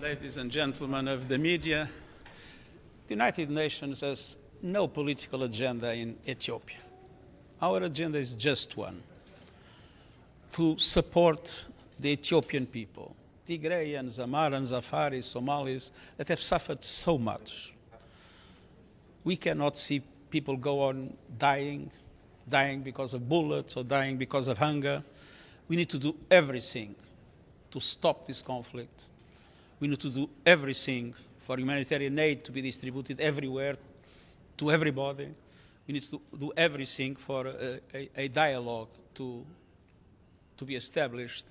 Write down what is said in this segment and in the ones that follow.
ladies and gentlemen of the media, the United Nations has no political agenda in Ethiopia. Our agenda is just one to support the Ethiopian people, Tigrayans, Amharans, Afaris, Somalis, that have suffered so much. We cannot see people go on dying, dying because of bullets or dying because of hunger. We need to do everything to stop this conflict. We need to do everything for humanitarian aid to be distributed everywhere to everybody. We need to do everything for a, a, a dialogue to, to be established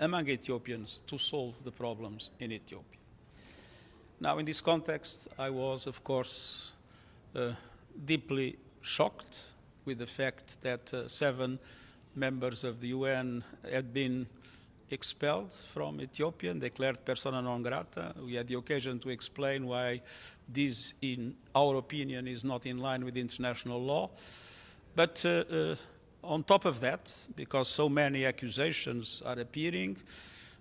among Ethiopians to solve the problems in Ethiopia. Now, in this context, I was, of course, uh, deeply shocked with the fact that uh, seven members of the UN had been expelled from Ethiopia and declared persona non grata. We had the occasion to explain why this, in our opinion, is not in line with international law. But uh, uh, on top of that, because so many accusations are appearing,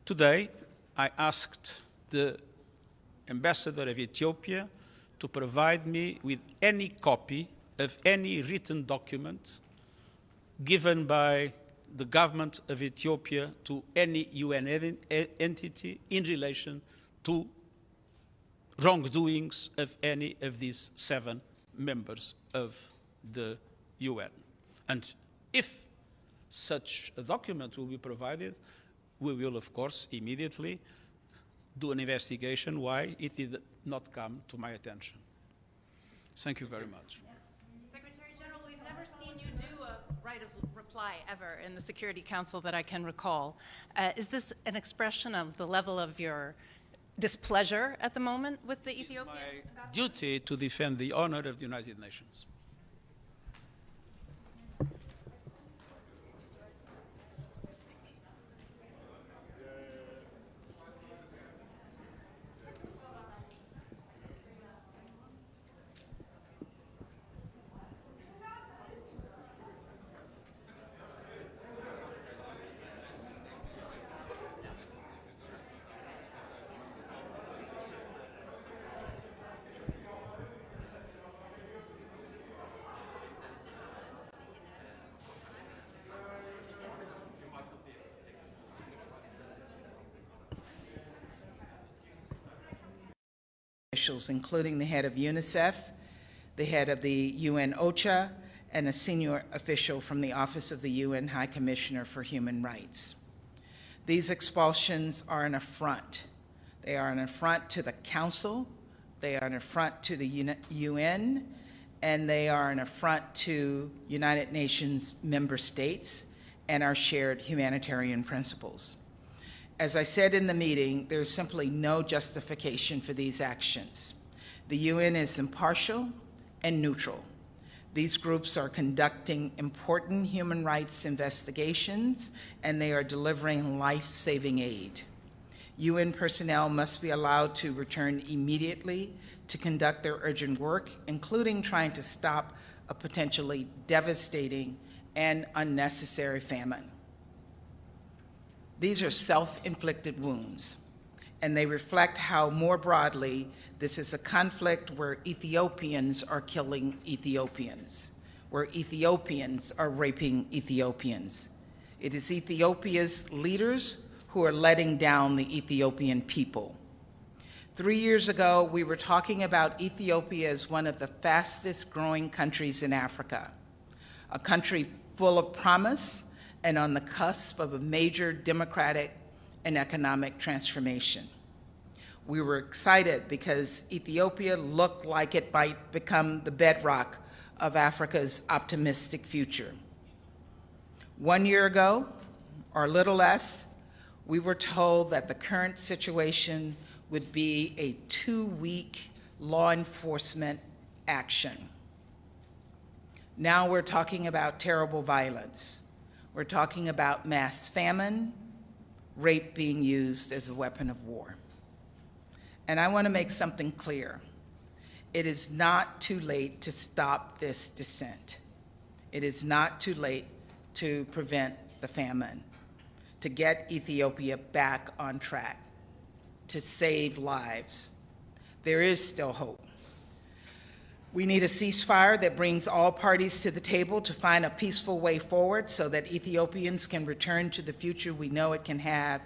today I asked the ambassador of Ethiopia to provide me with any copy of any written document given by the government of Ethiopia to any UN entity in relation to wrongdoings of any of these seven members of the UN. And if such a document will be provided, we will, of course, immediately do an investigation why it did not come to my attention. Thank you very much. Secretary General, we've never seen you do a right of reply ever in the Security Council that I can recall. Uh, is this an expression of the level of your displeasure at the moment with the Ethiopian? It's my duty to defend the honor of the United Nations. Officials, including the head of UNICEF, the head of the UN OCHA, and a senior official from the Office of the UN High Commissioner for Human Rights. These expulsions are an affront. They are an affront to the Council, they are an affront to the UN, and they are an affront to United Nations member states and our shared humanitarian principles. As I said in the meeting, there's simply no justification for these actions. The UN is impartial and neutral. These groups are conducting important human rights investigations and they are delivering life saving aid. UN personnel must be allowed to return immediately to conduct their urgent work, including trying to stop a potentially devastating and unnecessary famine. These are self-inflicted wounds, and they reflect how more broadly this is a conflict where Ethiopians are killing Ethiopians, where Ethiopians are raping Ethiopians. It is Ethiopia's leaders who are letting down the Ethiopian people. Three years ago, we were talking about Ethiopia as one of the fastest growing countries in Africa, a country full of promise and on the cusp of a major democratic and economic transformation. We were excited because Ethiopia looked like it might become the bedrock of Africa's optimistic future. One year ago, or a little less, we were told that the current situation would be a two-week law enforcement action. Now we're talking about terrible violence. We're talking about mass famine, rape being used as a weapon of war. And I want to make something clear. It is not too late to stop this descent. It is not too late to prevent the famine, to get Ethiopia back on track. to save lives. There is still hope. We need a ceasefire that brings all parties to the table to find a peaceful way forward so that Ethiopians can return to the future we know it can have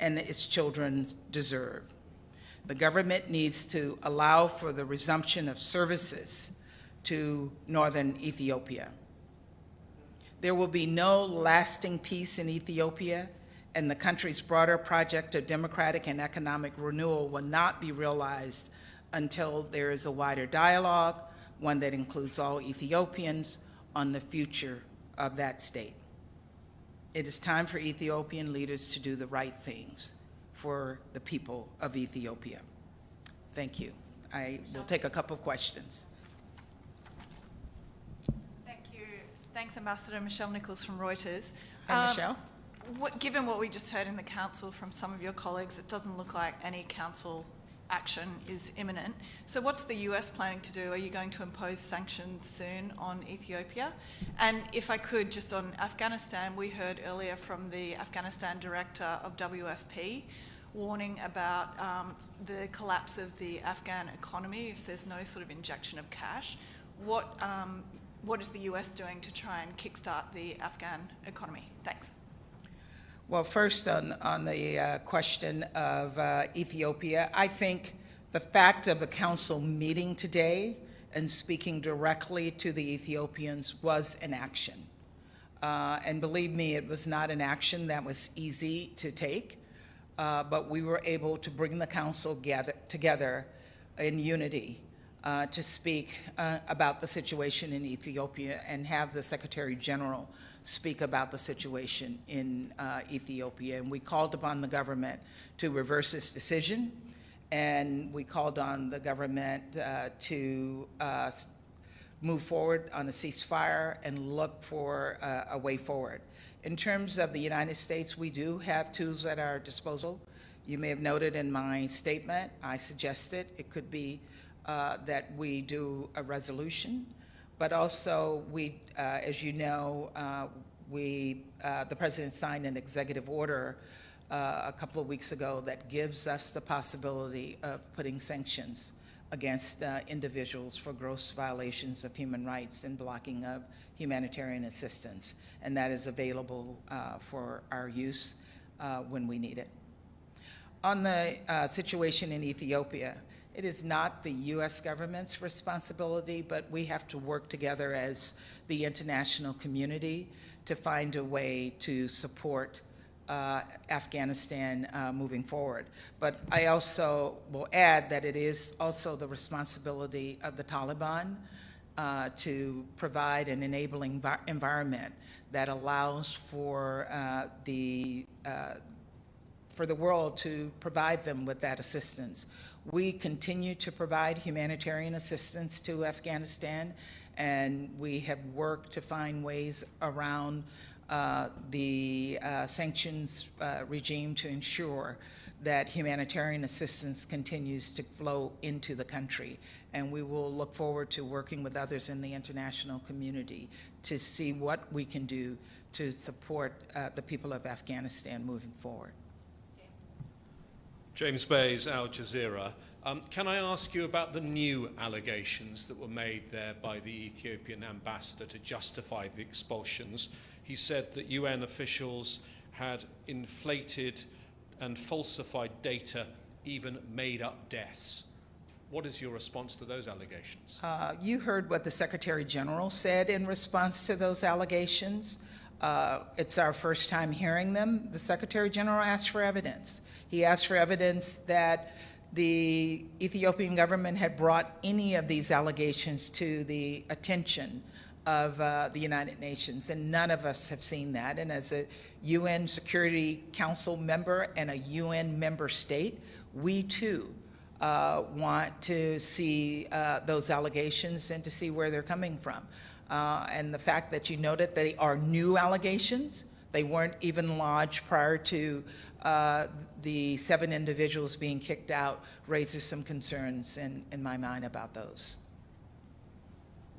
and its children deserve. The government needs to allow for the resumption of services to northern Ethiopia. There will be no lasting peace in Ethiopia, and the country's broader project of democratic and economic renewal will not be realized until there is a wider dialogue, one that includes all Ethiopians, on the future of that state. It is time for Ethiopian leaders to do the right things for the people of Ethiopia. Thank you. I will take a couple of questions. Thank you. Thanks, Ambassador Michelle Nichols from Reuters. Hi, Um, Michelle. What, given what we just heard in the council from some of your colleagues, it doesn't look like any council action is imminent. So, what's the US planning to do? Are you going to impose sanctions soon on Ethiopia? And if I could, just on Afghanistan, we heard earlier from the Afghanistan director of WFP warning about um, the collapse of the Afghan economy if there's no sort of injection of cash. What, um, what is the US doing to try and kickstart the Afghan economy? Thanks. Well, first on, on the uh, question of uh, Ethiopia, I think the fact of the council meeting today and speaking directly to the Ethiopians was an action. Uh, and believe me, it was not an action that was easy to take, uh, but we were able to bring the council gather, together in unity uh, to speak uh, about the situation in Ethiopia and have the Secretary General speak about the situation in uh, Ethiopia. And we called upon the government to reverse this decision, and we called on the government uh, to uh, move forward on a ceasefire and look for uh, a way forward. In terms of the United States, we do have tools at our disposal. You may have noted in my statement, I suggested it could be uh, that we do a resolution, but also we, uh, as you know, uh, we, uh, the president signed an executive order uh, a couple of weeks ago that gives us the possibility of putting sanctions against uh, individuals for gross violations of human rights and blocking of humanitarian assistance, and that is available for our use when we need it. On the situation in Ethiopia, it is not the U.S. government's responsibility, but we have to work together as the international community to find a way to support uh, Afghanistan uh, moving forward. But I also will add that it is also the responsibility of the Taliban uh, to provide an enabling environment that allows for uh, the uh, for the world to provide them with that assistance. We continue to provide humanitarian assistance to Afghanistan, and we have worked to find ways around uh, the uh, sanctions uh, regime to ensure that humanitarian assistance continues to flow into the country. And we will look forward to working with others in the international community to see what we can do to support uh, the people of Afghanistan moving forward. James Bays, Al Jazeera. Um, can I ask you about the new allegations that were made there by the Ethiopian ambassador to justify the expulsions? He said that UN officials had inflated and falsified data, even made up deaths. What is your response to those allegations? Uh, you heard what the Secretary General said in response to those allegations. Uh, it's our first time hearing them. The Secretary General asked for evidence. He asked for evidence that the Ethiopian government had brought any of these allegations to the attention of uh, the United Nations, and none of us have seen that. And as a UN Security Council member and a UN member state, we too uh, want to see uh, those allegations and to see where they're coming from. Uh, and the fact that you noted they are new allegations, they weren't even lodged prior to uh, the seven individuals being kicked out, raises some concerns in, in my mind about those.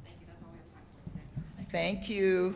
Thank you. That's all we have time for today. Thank you.